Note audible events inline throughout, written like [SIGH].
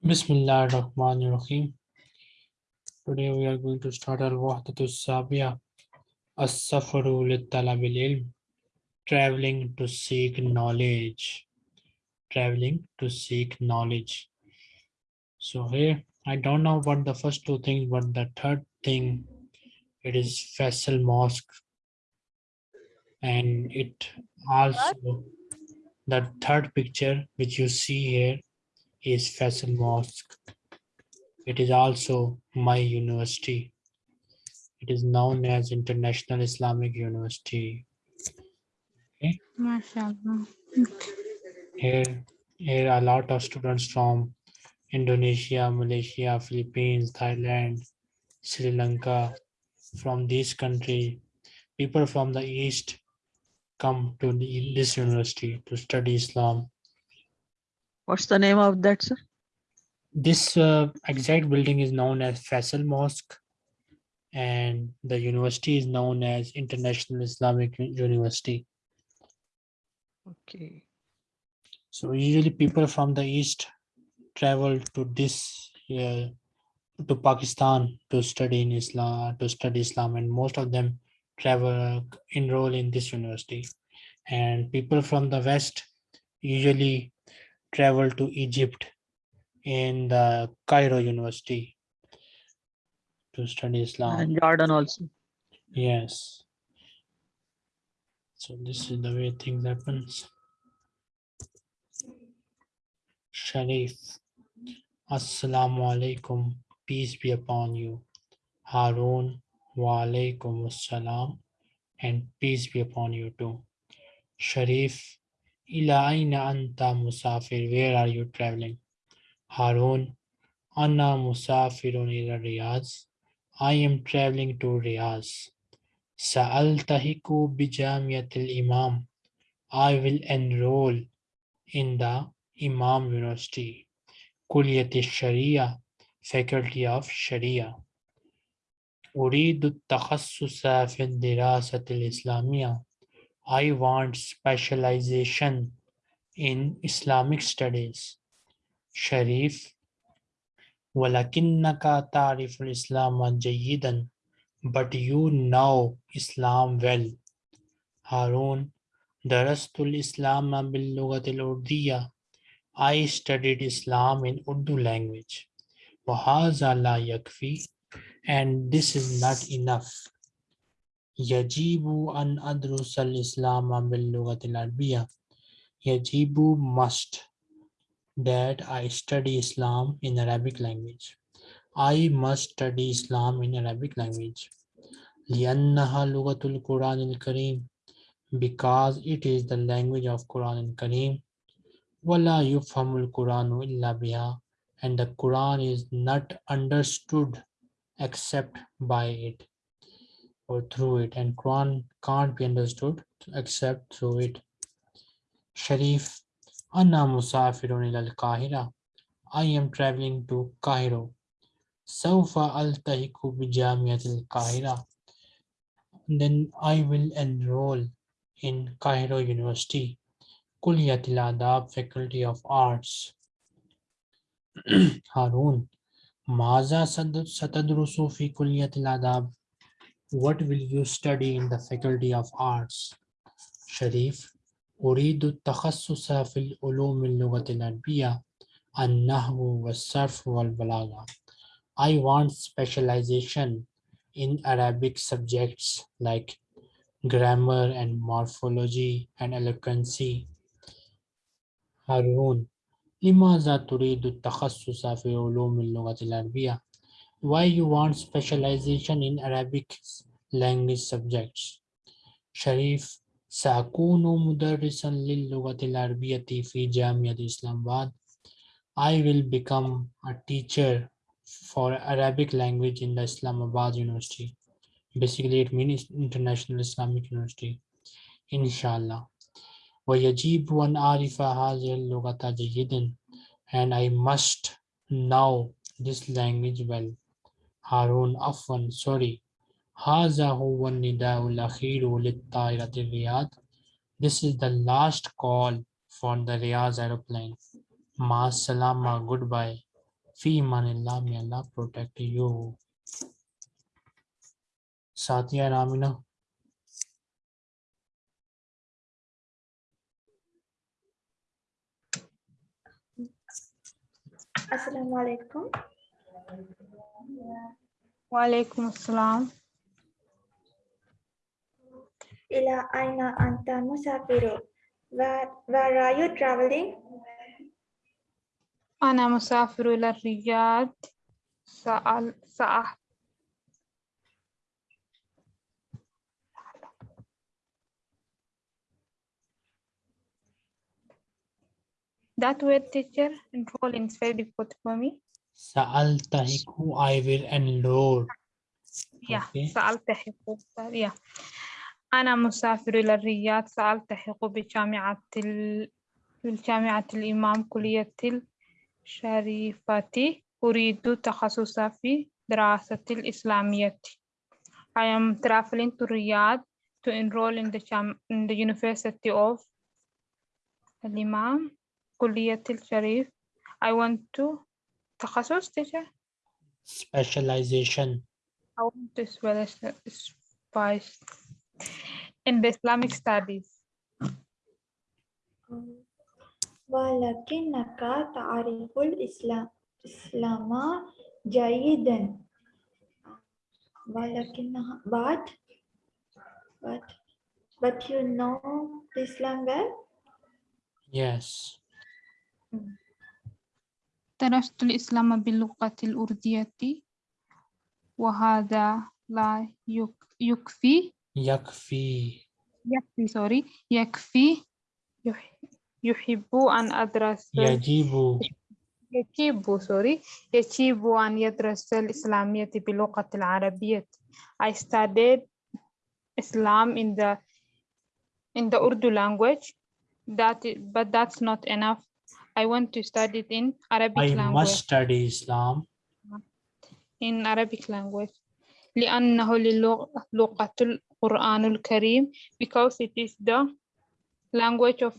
Bismillah ar-Rahman ar-Rahim. Today we are going to start al-Wahdatu Sabiya As-Safaru lit-Talabil Ilm Traveling to seek knowledge. Traveling to seek knowledge. So here, I don't know what the first two things, but the third thing, it is Faisal Mosque. And it also, the third picture which you see here is Faisal Mosque. It is also my university. It is known as International Islamic University. MashaAllah. Here, here are a lot of students from Indonesia, Malaysia, Philippines, Thailand, Sri Lanka, from this country. People from the East come to the, this university to study Islam. What's the name of that, sir? This uh, exact building is known as Faisal Mosque and the university is known as International Islamic University. Okay. So usually people from the East travel to this, uh, to Pakistan to study in Islam, to study Islam and most of them travel, enroll in this university. And people from the West usually travel to Egypt in the Cairo University to study Islam. And Jordan also. Yes. So this is the way things happens. Sharif. Assalamu alaikum. Peace be upon you. Harun. Wa alaikum assalam. And peace be upon you too. Sharif. Ila aina anta musafir. Where are you traveling? Harun. Anna musafirun ila Riyadh. I am traveling to Riyadh. Sa'altahiku bijamiyatil imam. I will enroll in the Imam University. Kulliyat Sharia, Faculty of Sharia. أريد التخصص في الدراسة الإسلامية. I want specialization in Islamic studies. Sharif. ولكنك تعرف الإسلام جيدا but you know Islam well. Harun, درست الإسلام باللغة الأردية. I studied Islam in Urdu language. وهذا لا يكفي and this is not enough. يجب أن أدرس الإسلام باللغة العربية. يجب must that I study Islam in Arabic language. I must study Islam in Arabic language. لأنها لغة القرآن الكريم because it is the language of Quran الكريم ولا يفهم القرآن إلا بها and the Quran is not understood except by it or through it and Quran can't be understood except through it. Sharif Anna Musafirun al Kahira. I am traveling to Cairo. Saufa al Tahiku Bijamiat al Kahira. Then I will enroll in Cairo University, Kulliyatil Adab Faculty of Arts. [CLEARS THROAT] Harun. Maza Satadrusu fi Kulliyatil Adab. What will you study in the Faculty of Arts شريف أريد التخصص في العلوم اللغة العربية النحو والصرف والبلاغة I want specialization in Arabic subjects like grammar and morphology and eloquency. هارون لماذا تريد التخصص في علوم اللغة العربية? Why you want specialization in Arabic language subjects? شريف سأكون مدرسا للغة العربية في جامعة إسلام آباد. I will become a teacher for Arabic language in the Islamabad University. Basically, it means International Islamic University. Inshallah. ويجب أن أعرف هذه اللغة جيدا and I must know this language well. هارون عفوا sorry هذا هو النداء الأخير للطائرة الرياض. This is the last call for the Riyadh aeroplane. Ma salama, goodbye. Fi manillah, may Allah protect you. Satya and Amina. Assalamu alaikum. وعليكم السلام Ila aina anta musafiru. Where, where are you traveling? أنا مسافر إلى الرياض سأل سأح That word teacher enroll is very difficult for me. Sa'altahiku, I will enroll. Yeah, Okay. سألتحق yeah. أنا مسافر إلى الرياض سألتحق بجامعة ال... بالجامعة الإمام كلية الشريفة أريد تخصص في دراسة الإسلامية I am traveling to Riyadh to enroll in the, jam... in the University of الإمام كلية الشريف I want to تخصص teacher Specialization. I want to spell- spice in the Islamic studies. ولكنك تعرف الإسلام إسلام جيدا. ولكنها but but but you know Islam well. Yes. درست الإسلام باللغة الأردية وهذا لا يك- يكفي. Yakfi. يكفي سوري يكفي. يح- يحب أن أدرس. Yajibu. يجب سوري يجب أن يدرس الإسلامية باللغة العربية. I studied Islam in the in the Urdu language. That but that's not enough. I want to study it in Arabic I language must study Islam in Arabic language لأنه للغ- لغة القرآن الكريم because it is the language of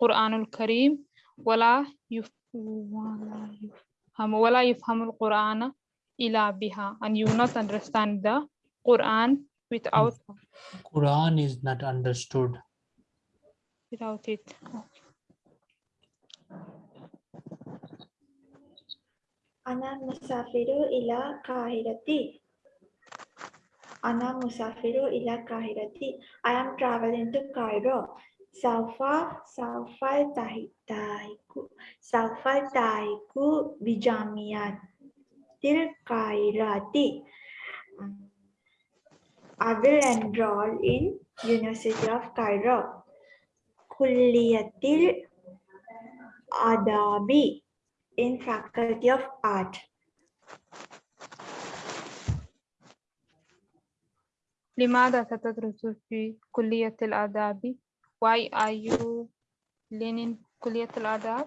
قرآن الكريم ولا يف ولا يفهم ولا يفهم القرآن إلا بها and you will not understand the Quran without Quran is not understood. without it Ana musafiru ila kahirati. Ana musafiru ila kahirati. I am traveling to Cairo. Salfa, taiku, tahitaiku. taiku tahiku bijamiatil kahirati. I will enroll in University of Cairo. Kulliyatil adabi in Faculty of Art. لماذا تدرس في كلية الآداب why are you learning كلية الآداب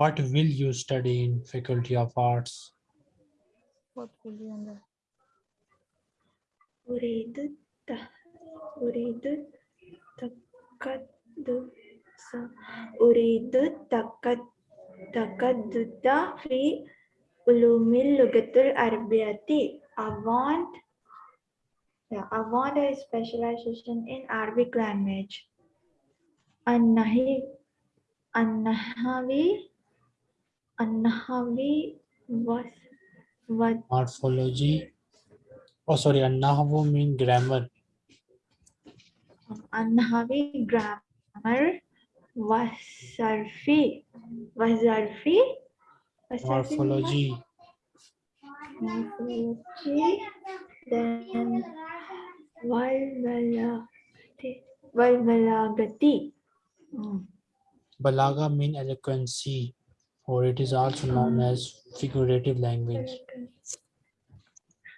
What will you study in Faculty of Arts? what will you learn? أريد الت- أريد التقدس أريد التقد- التقدس في علوم اللغة العربية. I want yeah, I want a specialization in Arabic language. النهي النهوي النهوي was what Morphology. Oh, sorry, An-Nahwu mean grammar. النهوي grammar وصرفي وظرفي وصرفي Morphology. morphology then والبلاغة والبلاغة Mm. Balaga mean eloquency, or it is also known as figurative language.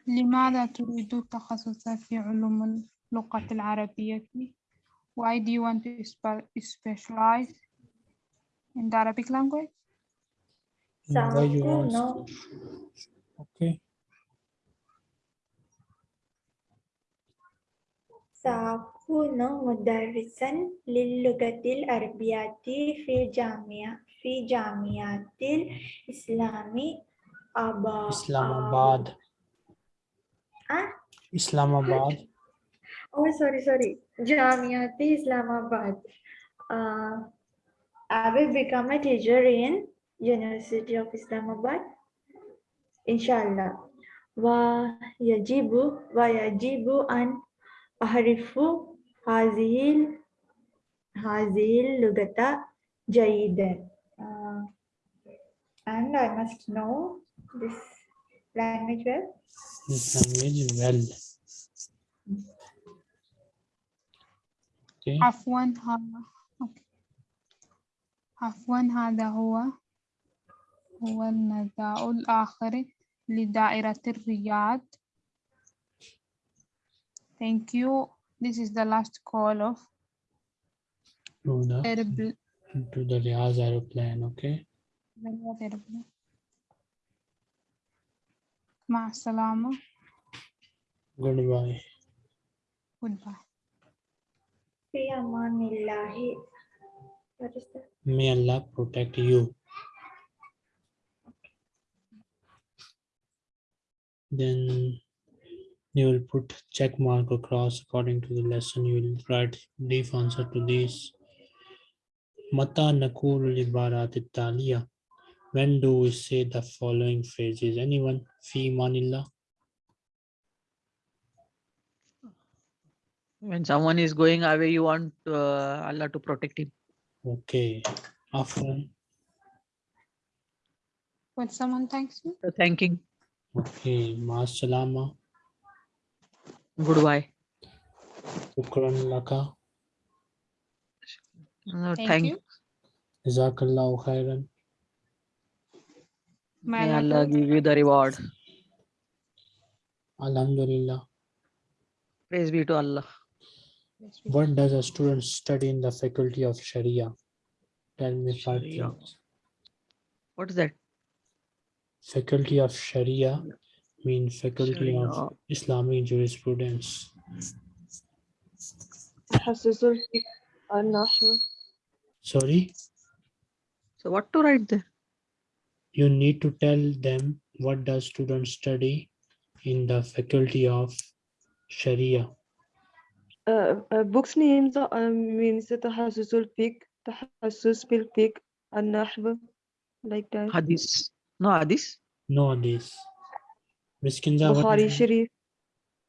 لماذا تريد التخصص في علوم اللغة العربية why do you want to spe- specialize in the Arabic language Why you سأكون want? Okay. سأ- أكون مدرسا للغة العربية في جامعة في جامعة الإسلام أبا Islamabad. Ah? Islamabad. Oh, sorry, sorry. Jamiati Islamabad. Uh, I will become a teacher in University of Islamabad. Inshallah. Wa yajibu wa yajibu an ahrifu hazil hazil lugata jayidan. Uh, and I must know this language well. This language well. Okay. عفوا هذا أوكي. عفوا هذا هو هو النداء الآخر لدائرة الرياض Thank you. This is the last call of To the airpl- to the Riaz aeroplane. Okay. Riyadh airplane. مع السلامة. Goodbye. Goodbye. May Allah protect you. Then you will put check mark across according to the lesson. You will write brief answer to this. Mata nakurul When do we say the following phrases? Anyone? Fi manillah. When someone is going away, you want uh, Allah to protect him. Okay. Afwan. When someone thanks you, So thanking. Okay. Ma salama. Goodbye. Shukran laka. Uh, thank, thank you. Jazakallahu khairan. May May Allah Allah give you the reward. Alhamdulillah. Praise be to Allah. What does a student study in the faculty of Sharia? Tell me five things. What is that? Faculty of Sharia means faculty Sharia. of Islamic jurisprudence. Sorry? So what to write there? You need to tell them what does student study in the faculty of Sharia. uh, uh, books names uh, means تخصص الفقه تخصص في الفقه النحو like that Hadith. No Hadith. No, this. Miss Kinza, what Bukhari is that? Sharif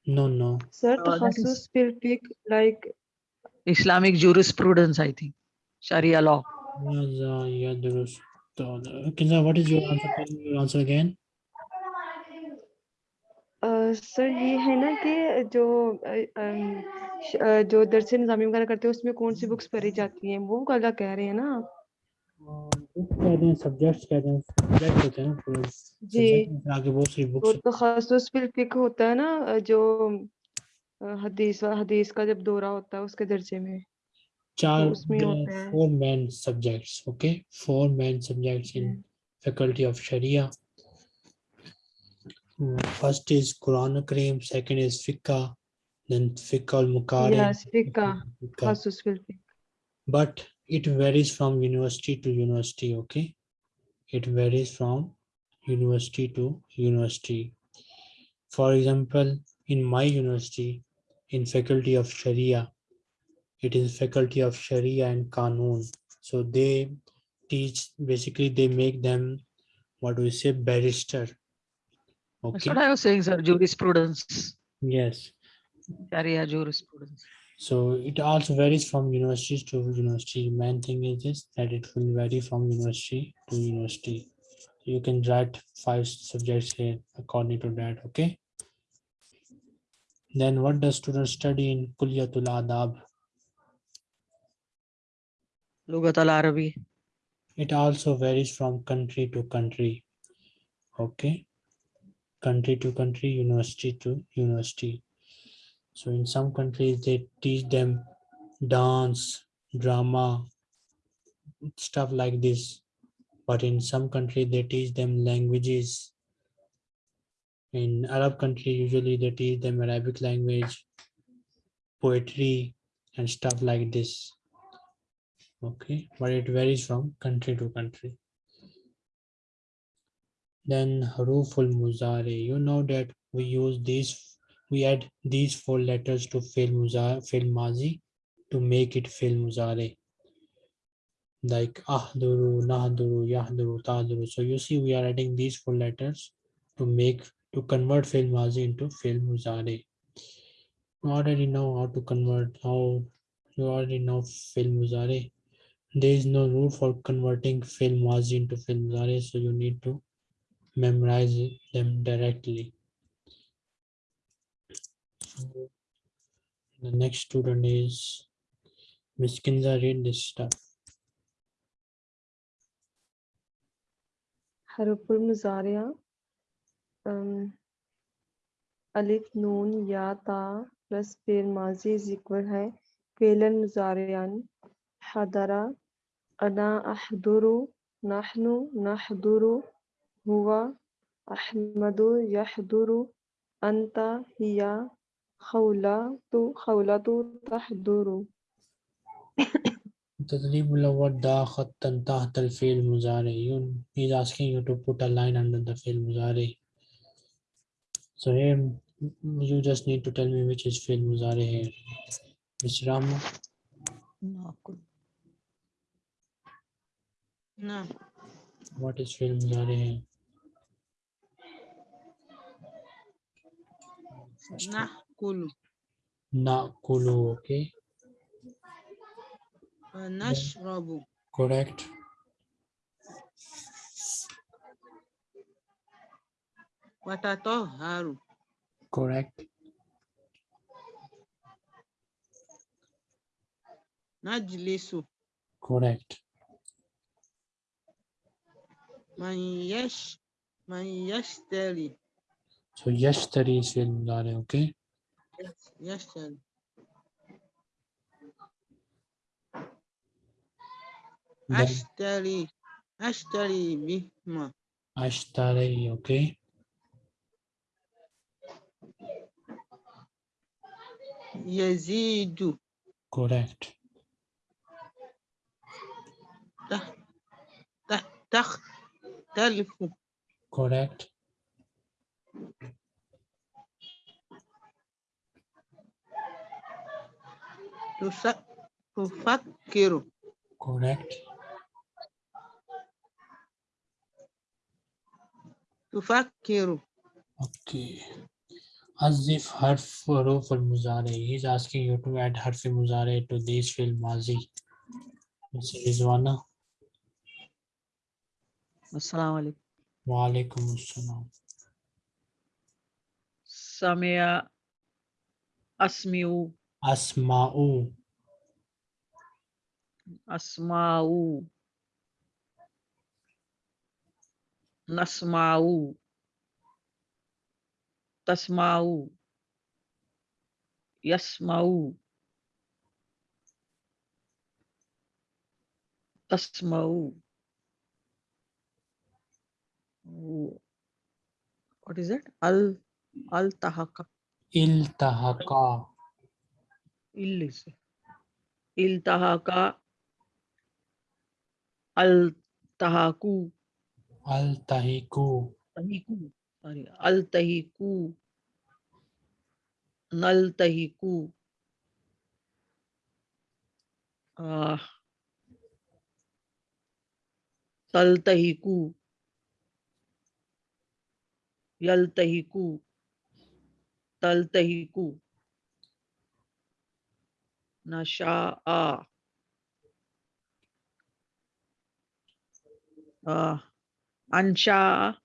No, no. sir Uh, that is- تخصص في الفقه like Islamic jurisprudence, I think. Sharia law. Yaza yadrus tawla. Kinza, what is your answer? Tell me your answer again. uh, sir ये है ना कि जो uh, um, श- uh, जो दरस निज़ामी वगैरह करते हैं उसमें कौन सी बुक्स पढ़ी जाती हैं? वो वाला कह रहे हैं ना आप। तो तो जो। हदीस का जब दौरा होता है उसके दर्जे में तो चार इन फैकल्टी ऑफ़ शरिया फ़र्स्ट इज़ कुरान करीम सेकेंड इज़ फिक्का then fiqh al yes fiqh but it varies from university to university okay? It varies from university to university. For example in my university in faculty of sharia it is faculty of sharia and Kanun. so they teach basically they make them what do we say barrister okay? That's what i was saying sir jurisprudence. Yes. Sharia jurisprudence. So it also varies from university to university. Main thing is this that it will vary from university to university. You can write five subjects here according to that. Okay. Then what does students study in Kulyatul Adab? Lugat al Arabi. It also varies from country to country. Okay. Country to country, university to university. So in some countries they teach them dance, drama, stuff like this. But in some country they teach them languages. In Arab country, usually they teach them Arabic language, poetry, and stuff like this. Okay, but it varies from country to country. Then haruful muzari. You know that we use these, we add these four letters to fill muzari, fill mazi to make it fill muzari. Like ahduru, nahduru, yahduru, tahduru. So you see, we are adding these four letters to make to convert fill mazi into fill muzari. You already know how to convert how you already know fill muzari. There is no rule for converting fill mazi into fill muzari, so you need to memorize them directly. The next student is Miss Kinza. Read this stuff. हरफुल मुजारिया अलिफ नून या ता plus फिर माजी is equal है फेलन मुजारियान हदरा अना अहदुरु नहनु नहदुरु हुवा अहमदु यहदुरु अंता हिया خولة خولة تحضر تدريب الودة خطا تحت الفعل مضارع he's asking you to put a line under the field مضارع so here you just need to tell me which is field مضارع here Miss Rama ناقل نعم what is field مضارع here نعم Nakulu. Nakulu, okay. Uh, Nashrabu. Correct. Watatoharu. Correct. Najlisu. Correct. Man yesh, man yashtari. So yashtari is in that, okay? Gastando. Ashtari. Ashtari, minha irmã. Ashtari, ok? Yazidu. Correct. Tach, tach, Correct. to fuck kiru correct to fuck kiru okay as if harf harf al muzare he's asking you to add harf al muzare to this film. mazi Ms. Rizwana assalamu alaikum wa alaikum assalam samia asmiu Asma'u. Asma'u. Nasma'u. Tasma'u. Yasma'u. Tasma'u. What is that? Al Al Tahaka Il is Iltahaka Al Tahaku Altahiku. Tahiku sorry Al Tahiku Nal Tahiku uh, Tal Nasha'a uh, Ansha'a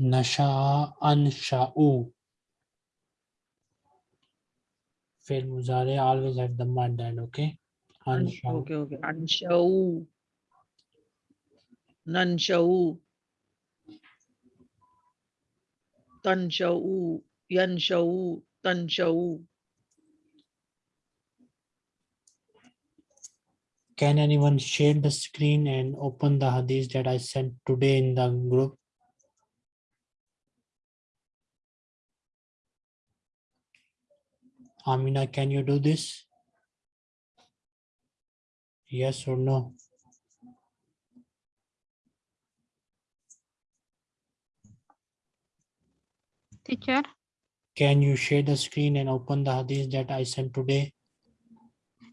Nasha'a ansha'u. Fi'l muzare always have the mud end, okay? An- Ansha'u. Okay, okay. Anshau. Nanshau. Tanshau. Yanshau. Tanshau. Can anyone share the screen and open the hadith that I sent today in the group? Amina, can you do this? Yes or no? Teacher, Can you share the screen and open the hadith that I sent today?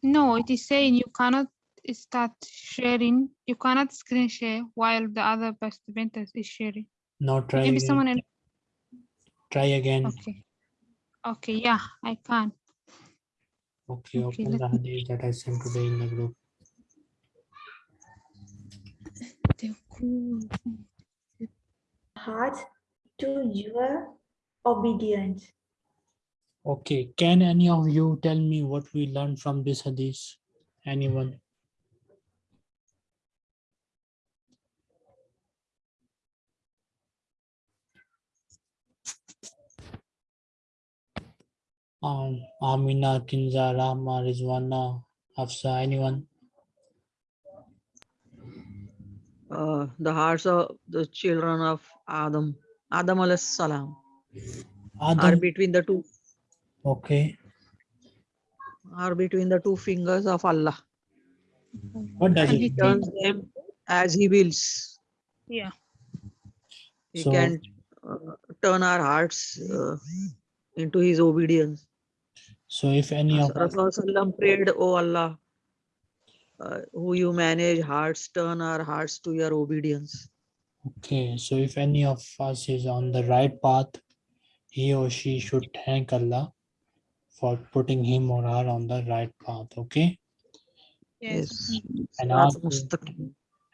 no, it is saying you cannot start sharing. You cannot screen share while the other participant is sharing. No, try Maybe again. someone else. Try again. Okay. Okay, yeah, I can. Okay, Okay, open the let hadith that I sent today in the group. hearts to your obedience. Okay, can any of you tell me what we learned from this hadith? Anyone? Um, Amina, Kinza, Rahma, Rizwana, Hafsa, anyone? Uh, the hearts of the children of Adam, Adam alayhis salam, are between the two, okay. are between the two fingers of Allah. What does And it he mean? Turns them as He wills. Yeah. He So- can uh, turn our hearts uh, into His obedience. So if any of us, Rasulullah prayed, Oh Allah, uh, who you manage hearts, turn our hearts to your obedience. okay, so if any of us is on the right path, he or she should thank Allah for putting him or her on the right path, okay? Yes. And also-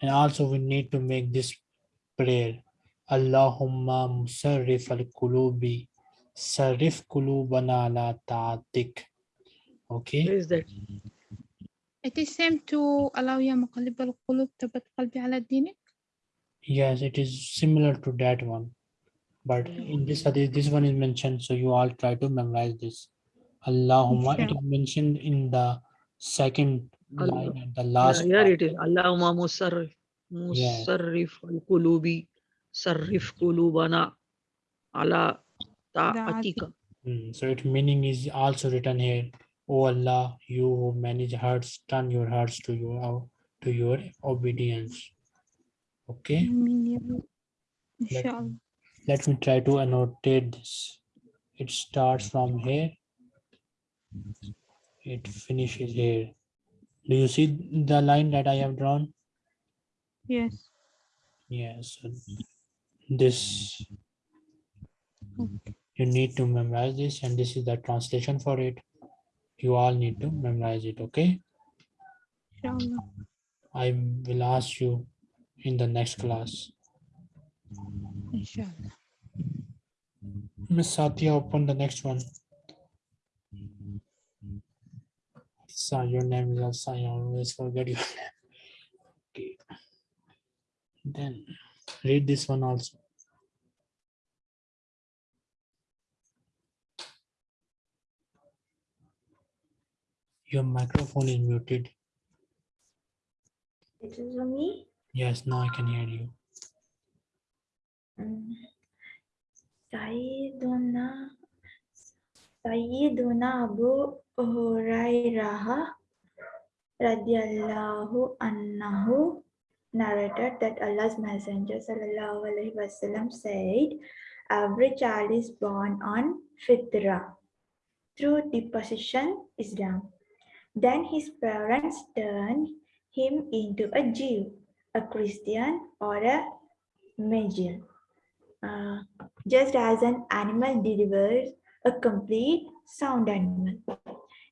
And also we need to make this prayer. Allahumma musarrif al-qulubi, Sarif kulubana la ta'atik. Okay. Is that? It is same to allow ya muqallib al-qulub tabat qalbi ala dinik? Yes, it is similar to that one. But hmm. in this hadith, this one is mentioned, so you all try to memorize this. Allahumma, it is mentioned in the second Allah. line and the last. Yeah, here it is. Allahumma musarrif, musarrif al-qulubi, sarif kulubana ala Hmm, so its meaning is also written here. Oh Allah, you who manage hearts, turn your hearts to your uh, to your obedience. Okay. Let, let me try to annotate this. It starts from here. It finishes here. Do you see the line that I have drawn? Yes. Yes. This. Okay you need to memorize this and this is the translation for it. You all need to memorize it okay? I will ask you in the next class. Inshallah. miss satya open the next one. So your name is also i always forget your name. Okay. Then read this one also. Your microphone is muted. It is for me. Yes, now I can hear you. Mm. Sayyiduna Sayyiduna Abu Hurairah radiyallahu anhu narrated that Allah's Messenger sallallahu alaihi wasallam said, "Every child is born on fitra through deposition Islam. Then his parents turn him into a Jew, a Christian, or a Magian. Uh, just as an animal delivers a complete sound animal.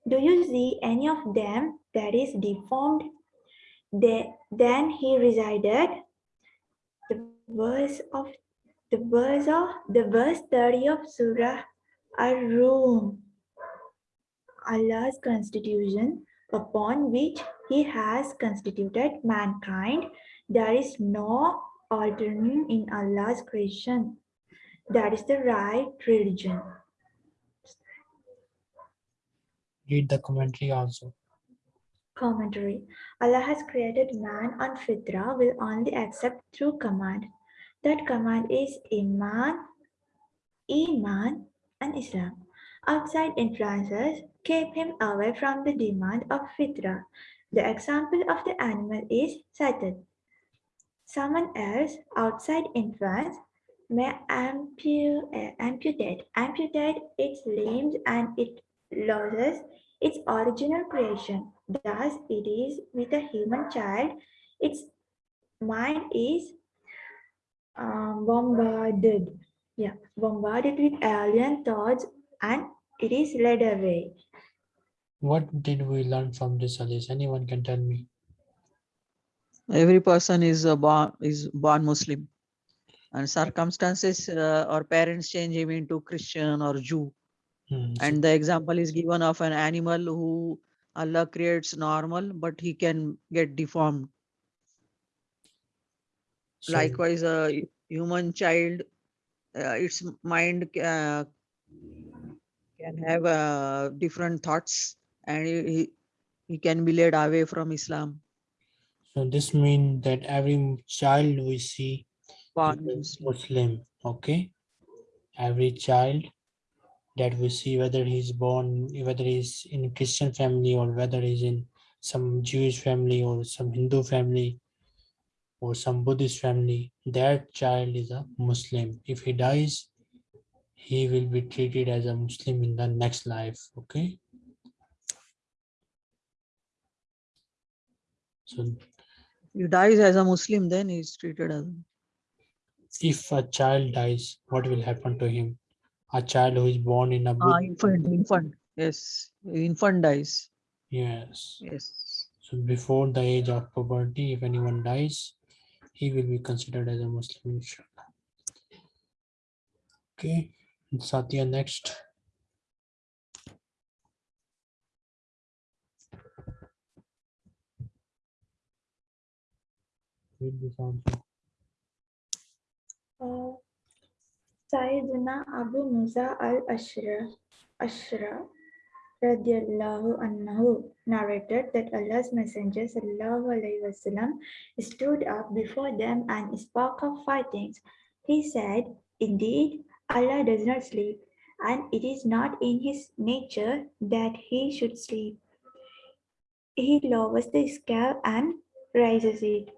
Do you see any of them that is deformed? They, then he resided. The verse of the verse of the verse 30 of Surah Ar-Rum. Allah's constitution upon which he has constituted mankind. There is no alternate in Allah's creation. That is the right religion. Read the commentary also. Commentary. Allah has created man on fitra will only accept through command. That command is Iman, Iman and Islam. Outside influences keep him away from the demand of fitra. The example of the animal is cited. Someone else outside influence may ampu- amputate, amputate its limbs and it loses its original creation. Thus, it is with a human child, its mind is um, bombarded. Yeah, bombarded with alien thoughts and it is led away. What did we learn from this hadith? Anyone can tell me? Every person is a born is born Muslim, and circumstances uh, or parents change him into Christian or Jew. Hmm, And the example is given of an animal who Allah creates normal, but he can get deformed. so- Likewise, a human child, uh, its mind uh, can have uh, different thoughts, and he, he- can be led away from Islam. So this means that every child we see Born is Muslim. Okay? Every child that we see, whether he's born, whether he's in a Christian family or whether he's in some Jewish family or some Hindu family or some Buddhist family, that child is a Muslim. If he dies, he will be treated as a Muslim in the next life, okay? So He dies as a Muslim, then he is treated as. if a child dies, what will happen to him? A child who is born in a Ah, infant, infant. Yes, infant dies. Yes. Yes. So before the age of puberty, if anyone dies, he will be considered as a Muslim. inshallah. Okay, Satya next. Read this answer. Uh, Sayyidina Abu Musa al-Ashra Ashra radiallahu anhu narrated that Allah's Messenger sallallahu alaihi wasallam stood up before them and spoke of fightings. He said, Indeed, Allah does not sleep, and it is not in his nature that he should sleep. He lowers the sky and raises it.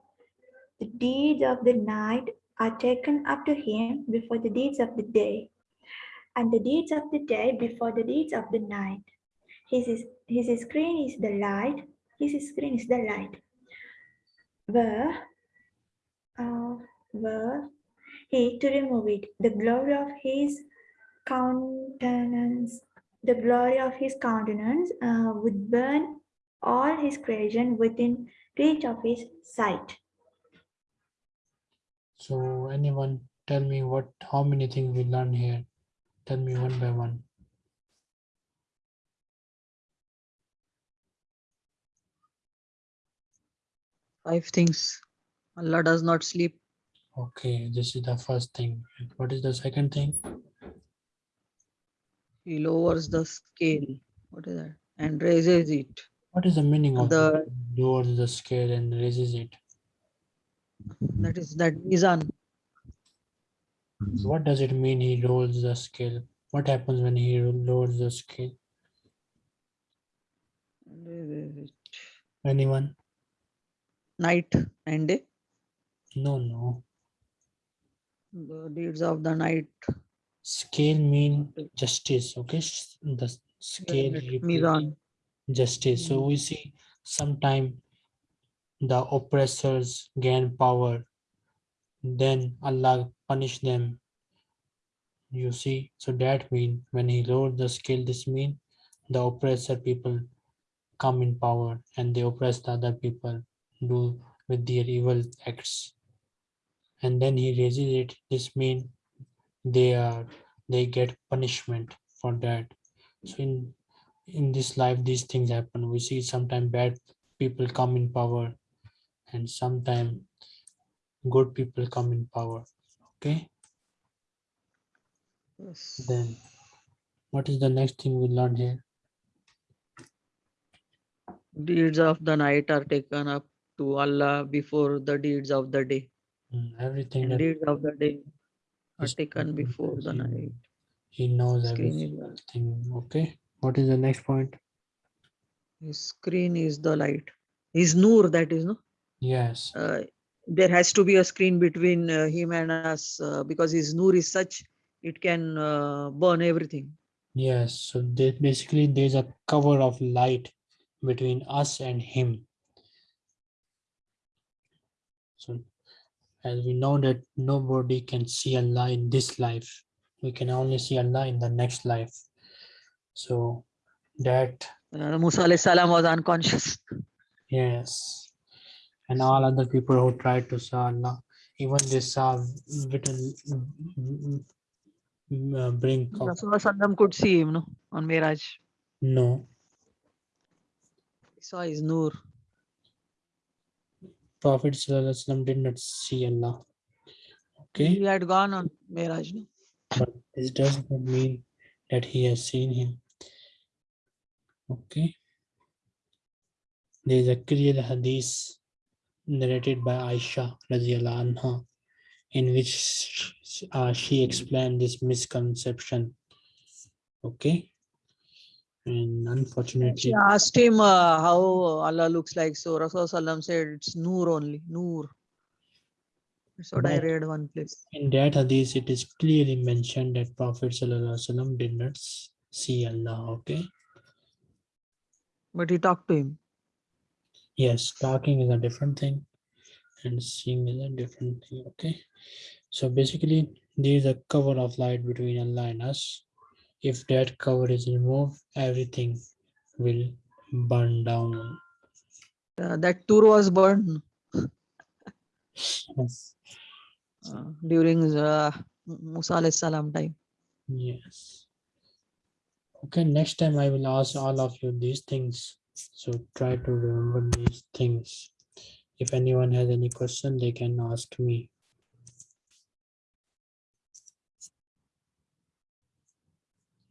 The deeds of the night are taken up to him before the deeds of the day, and the deeds of the day before the deeds of the night. His, his screen is the light, his screen is the light. Were, uh, were he to remove it, the glory of his countenance, the glory of his countenance uh, would burn all his creation within reach of his sight. So anyone tell me what, how many things we learn here? Tell me one by one. Five things. Allah does not sleep. Okay, this is the first thing. What is the second thing? He lowers the scale. What is that? And raises it. What is the meaning of The- lowers the scale and raises it? That is that mizan. What does it mean he lowers the scale? What happens when he lowers the scale? Anyone? Night and day. No, no. The deeds of the night. Scale mean justice, okay? The scale Mizan. justice. So we see sometime the oppressors gain power, then Allah punish them. You see, so that mean when he lowered the scale, this mean the oppressor people come in power and they oppress the other people, do with their evil acts. And then he raises it, this mean they are they get punishment for that. So in in this life these things happen we see sometimes bad people come in power and sometimes good people come in power okay Yes. then what is the next thing we learned here Deeds of the night are taken up to Allah before the deeds of the day. Mm, everything And that deeds of the day are taken taken before the night. he knows Screen every is single thing okay what is the next point His screen is the light. his nur that is no Yes. uh, there has to be a screen between uh, him and us uh, because his nur is such it can uh, burn everything Yes. So there, basically there's a cover of light between us and him. So as we know that nobody can see Allah in this life. We can only see Allah in the next life. So that uh, musa salam was unconscious yes. And all other people who tried to saw Allah, even they saw little uh, brink of Rasulullah could see him no on miraj no. he saw his nur Prophet Sallallahu Alaihi Wasallam did not see Allah. Okay. he had gone on miraj no but this does not mean that he has seen him. Okay. There is a clear hadith narrated by Aisha anha, in which uh, she explained this misconception. Okay. And unfortunately, She asked him uh, how Allah looks like. So Rasulullah said it's Noor only, Noor. That's what I read one place. in that hadith, it is clearly mentioned that Prophet Sallallahu did not see Allah. Okay. But he talked to him. Yes, talking is a different thing and seeing is a different thing. Okay. So basically, there is a cover of light between Allah and us. If that cover is removed, everything will burn down. Uh, that Tur was burned Yes. uh, during uh, Musa salam time. Yes. Okay, next time I will ask all of you these things. So try to remember these things. If anyone has any question, they can ask me.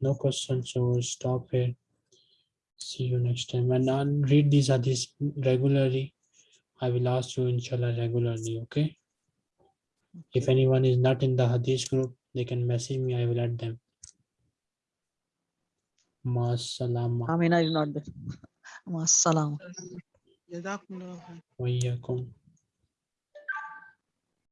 no questions so we'll stop here. See you next time. And I'll read these hadiths regularly. I will ask you inshallah regularly okay? If anyone is not in the hadith group they can message me i will add them. Masalama. Amina is not there. Masalama.